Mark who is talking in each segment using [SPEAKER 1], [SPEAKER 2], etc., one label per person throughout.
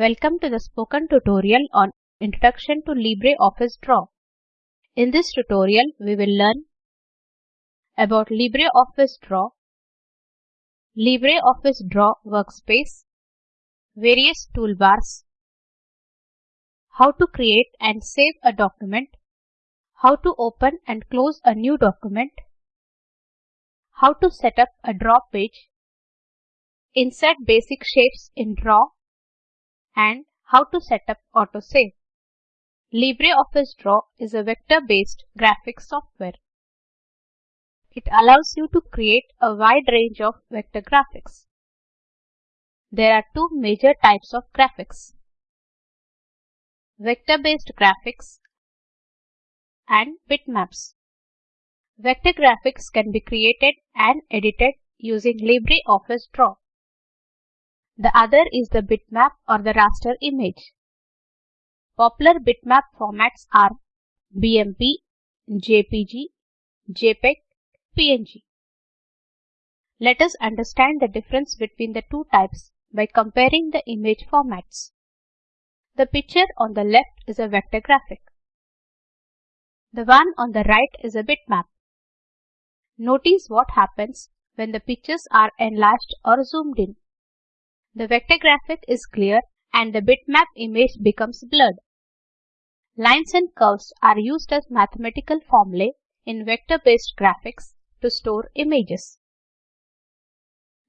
[SPEAKER 1] Welcome to the spoken tutorial on Introduction to LibreOffice Draw. In this tutorial, we will learn about LibreOffice Draw, LibreOffice Draw Workspace, various toolbars, how to create and save a document, how to open and close a new document, how to set up a draw page, insert basic shapes in draw, and how to set up autosave. LibreOffice Draw is a vector-based graphics software. It allows you to create a wide range of vector graphics. There are two major types of graphics. Vector-based graphics and bitmaps. Vector graphics can be created and edited using LibreOffice Draw. The other is the bitmap or the raster image. Popular bitmap formats are BMP, JPG, JPEG, PNG. Let us understand the difference between the two types by comparing the image formats. The picture on the left is a vector graphic. The one on the right is a bitmap. Notice what happens when the pictures are enlarged or zoomed in. The vector graphic is clear and the bitmap image becomes blurred. Lines and curves are used as mathematical formulae in vector-based graphics to store images.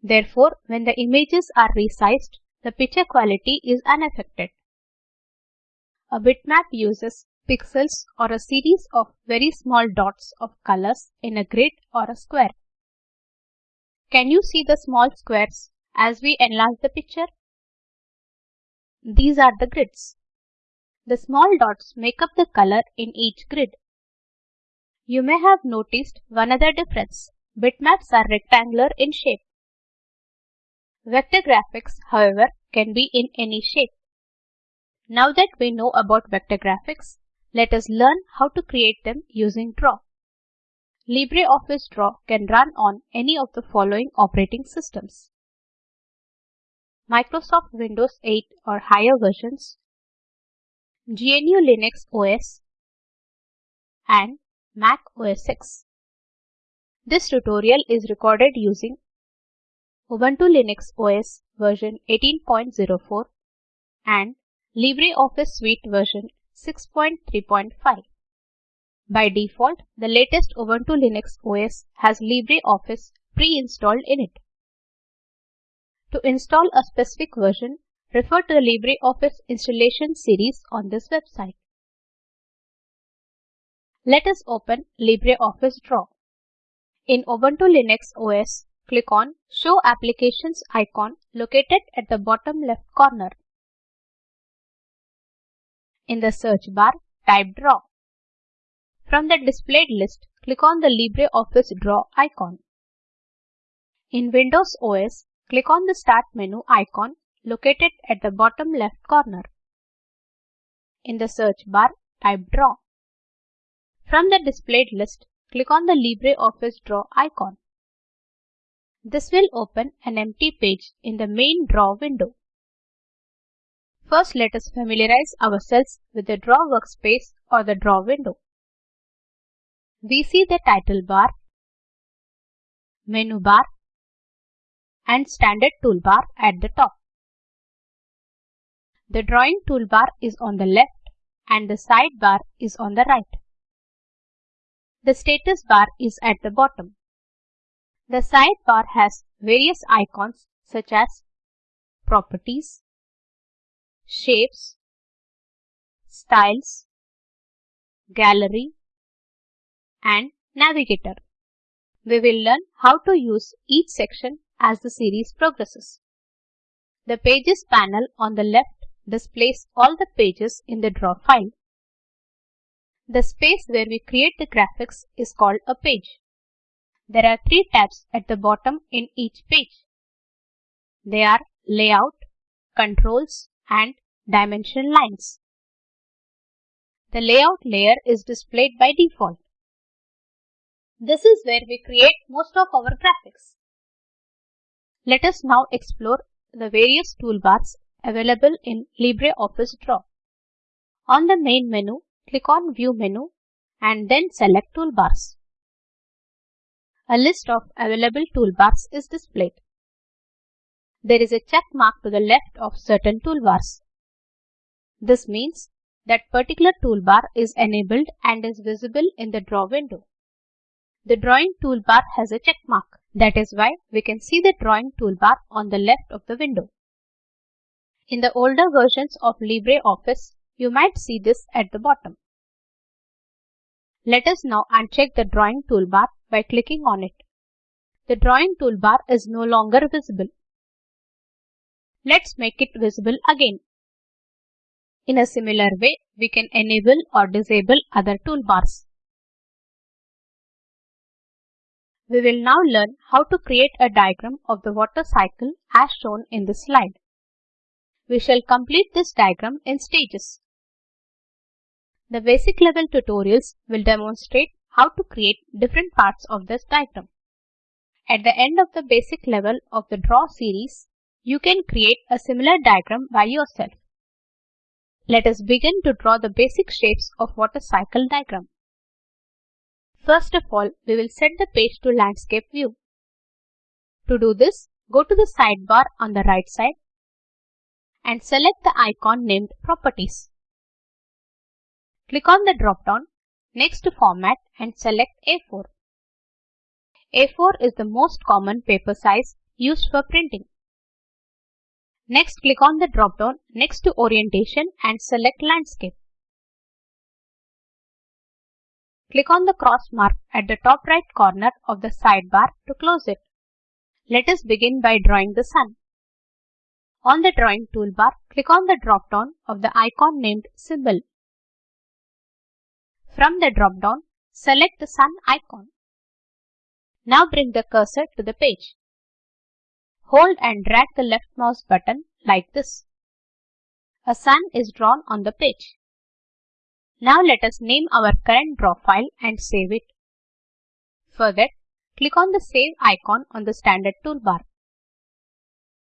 [SPEAKER 1] Therefore, when the images are resized, the picture quality is unaffected. A bitmap uses pixels or a series of very small dots of colors in a grid or a square. Can you see the small squares as we enlarge the picture? These are the grids. The small dots make up the color in each grid. You may have noticed one other difference. Bitmaps are rectangular in shape. Vector graphics, however, can be in any shape. Now that we know about vector graphics, let us learn how to create them using Draw. LibreOffice Draw can run on any of the following operating systems. Microsoft Windows 8 or higher versions, GNU Linux OS, and Mac OS X. This tutorial is recorded using Ubuntu Linux OS version 18.04 and LibreOffice Suite version 6.3.5. By default, the latest Ubuntu Linux OS has LibreOffice pre-installed in it. To install a specific version, refer to the LibreOffice installation series on this website. Let us open LibreOffice Draw. In Ubuntu Linux OS, click on Show Applications icon located at the bottom left corner. In the search bar, type Draw. From the displayed list, click on the LibreOffice Draw icon. In Windows OS, click on the Start menu icon located at the bottom left corner. In the search bar, type Draw. From the displayed list, click on the LibreOffice Draw icon. This will open an empty page in the main Draw window. First, let us familiarize ourselves with the Draw workspace or the Draw window. We see the title bar, menu bar, and standard toolbar at the top. The drawing toolbar is on the left and the sidebar is on the right. The status bar is at the bottom. The sidebar has various icons such as Properties, shapes, styles, gallery, and navigator. We will learn how to use each section as the series progresses. The Pages panel on the left displays all the pages in the draw file. The space where we create the graphics is called a page. There are three tabs at the bottom in each page. They are Layout, Controls, and dimension lines. The layout layer is displayed by default. This is where we create most of our graphics. Let us now explore the various toolbars available in LibreOffice Draw. On the main menu, click on View menu and then select Toolbars. A list of available toolbars is displayed. There is a check mark to the left of certain toolbars. This means that particular toolbar is enabled and is visible in the draw window. The drawing toolbar has a check mark. That is why we can see the drawing toolbar on the left of the window. In the older versions of LibreOffice, you might see this at the bottom. Let us now uncheck the drawing toolbar by clicking on it. The drawing toolbar is no longer visible. Let's make it visible again. In a similar way, we can enable or disable other toolbars. We will now learn how to create a diagram of the water cycle as shown in this slide. We shall complete this diagram in stages. The basic level tutorials will demonstrate how to create different parts of this diagram. At the end of the basic level of the draw series, you can create a similar diagram by yourself. Let us begin to draw the basic shapes of water cycle diagram. First of all, we will set the page to landscape view. To do this, go to the sidebar on the right side and select the icon named Properties. Click on the drop-down next to Format and select A4. A4 is the most common paper size used for printing. Next, click on the drop-down next to Orientation and select Landscape. Click on the cross mark at the top right corner of the sidebar to close it. Let us begin by drawing the sun. On the drawing toolbar, click on the drop-down of the icon named Symbol. From the drop-down, select the sun icon. Now bring the cursor to the page. Hold and drag the left mouse button like this. A sun is drawn on the page. Now let us name our current draw file and save it. For that, click on the Save icon on the standard toolbar.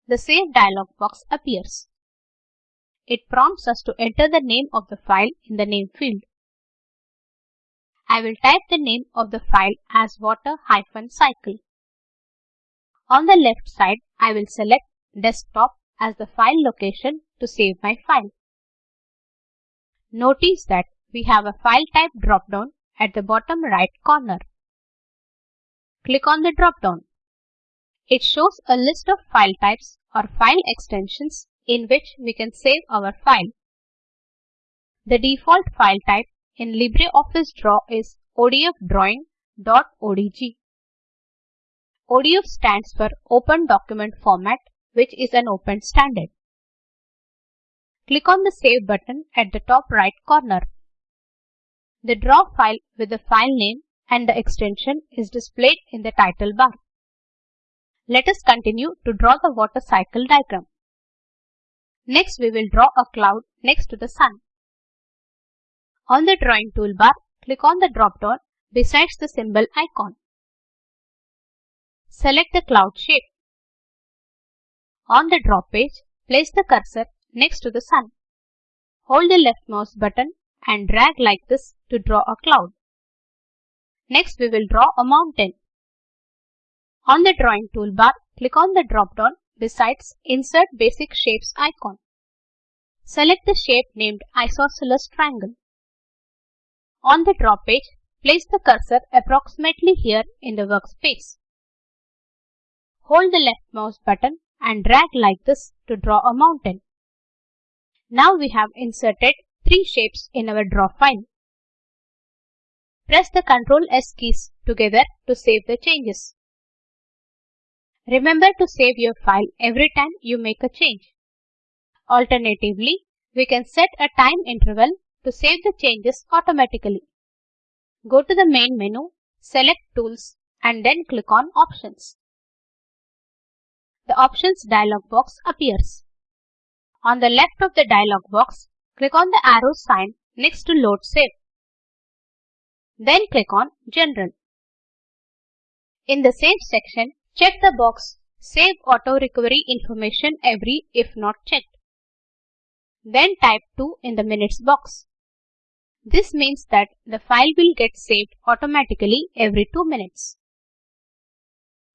[SPEAKER 1] The Save dialog box appears. It prompts us to enter the name of the file in the name field. I will type the name of the file as water-cycle. On the left side, I will select desktop as the file location to save my file. Notice that we have a file type drop-down at the bottom right corner. Click on the drop-down. It shows a list of file types or file extensions in which we can save our file. The default file type in LibreOffice Draw is ODF Drawing.odg. ODF stands for Open Document Format, which is an open standard. Click on the Save button at the top right corner. The draw file with the file name and the extension is displayed in the title bar. Let us continue to draw the water cycle diagram. Next, we will draw a cloud next to the sun. On the drawing toolbar, click on the drop-down besides the symbol icon. Select the cloud shape. On the draw page, place the cursor next to the sun. Hold the left mouse button and drag like this to draw a cloud. Next, we will draw a mountain. On the drawing toolbar, click on the drop-down besides Insert Basic Shapes icon. Select the shape named Isosceles Triangle. On the draw page, place the cursor approximately here in the workspace. Hold the left mouse button and drag like this to draw a mountain. Now we have inserted three shapes in our draw file. Press the Ctrl S keys together to save the changes. Remember to save your file every time you make a change. Alternatively, we can set a time interval to save the changes automatically. Go to the main menu, select Tools and then click on Options the Options dialog box appears. On the left of the dialog box, click on the arrow sign next to Load Save. Then click on General. In the Save section, check the box Save Auto Recovery Information Every if not checked. then type 2 in the minutes box. This means that the file will get saved automatically every 2 minutes.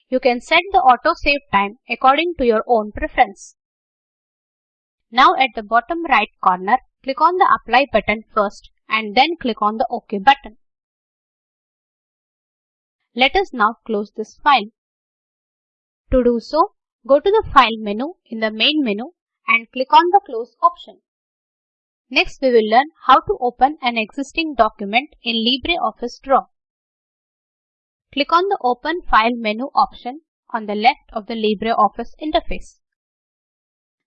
[SPEAKER 1] You can set the auto save time according to your own preference. Now at the bottom right corner, click on the apply button first and then click on the OK button. Let us now close this file. To do so, go to the File menu in the Main menu and click on the Close option. Next, we will learn how to open an existing document in LibreOffice Draw. Click on the Open File menu option on the left of the LibreOffice interface.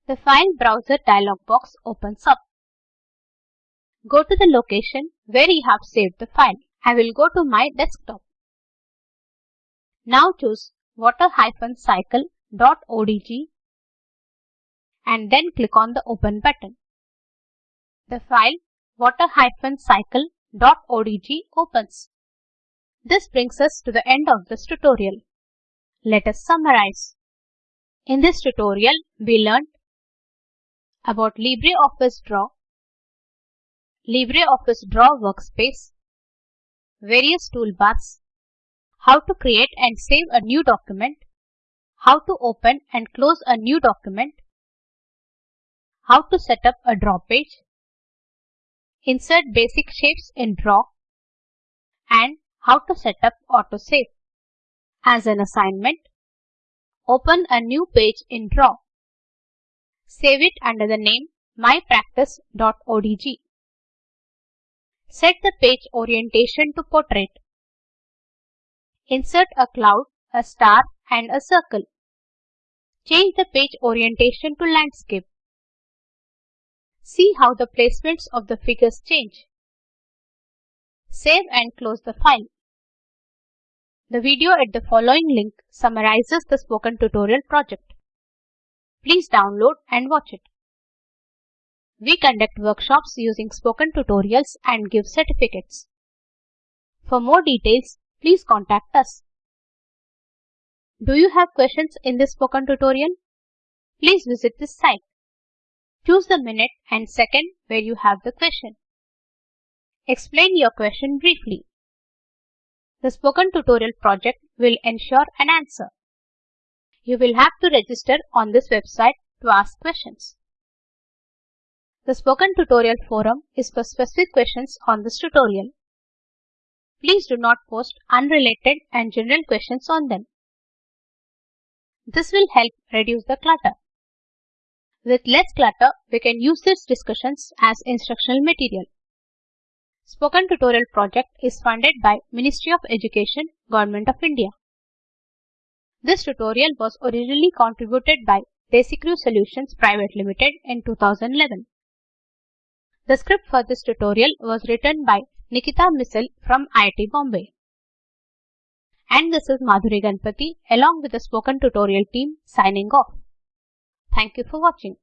[SPEAKER 1] The File Browser dialog box opens up. Go to the location where you have saved the file. I will go to my desktop. Now choose water-cycle.odg and then click on the Open button. The file water-cycle.odg opens. This brings us to the end of this tutorial. Let us summarize. In this tutorial, we learned about LibreOffice Draw, LibreOffice Draw Workspace, various toolbars, how to create and save a new document, how to open and close a new document, how to set up a draw page, insert basic shapes in draw, and how to set up autosave. As an assignment, open a new page in Draw. Save it under the name mypractice.odg. Set the page orientation to portrait. Insert a cloud, a star and a circle. Change the page orientation to landscape. See how the placements of the figures change. Save and close the file. The video at the following link summarizes the spoken tutorial project. Please download and watch it. We conduct workshops using spoken tutorials and give certificates. For more details, please contact us. Do you have questions in this spoken tutorial? Please visit this site. Choose the minute and second where you have the question. Explain your question briefly. The Spoken Tutorial project will ensure an answer. You will have to register on this website to ask questions. The Spoken Tutorial forum is for specific questions on this tutorial. Please do not post unrelated and general questions on them. This will help reduce the clutter. With less clutter, we can use these discussions as instructional material. Spoken Tutorial project is funded by Ministry of Education, Government of India. This tutorial was originally contributed by Desicrew Solutions Private Limited in 2011. The script for this tutorial was written by Nikita Misal from IIT Bombay. And this is Madhuri Ganpati along with the Spoken Tutorial team signing off. Thank you for watching.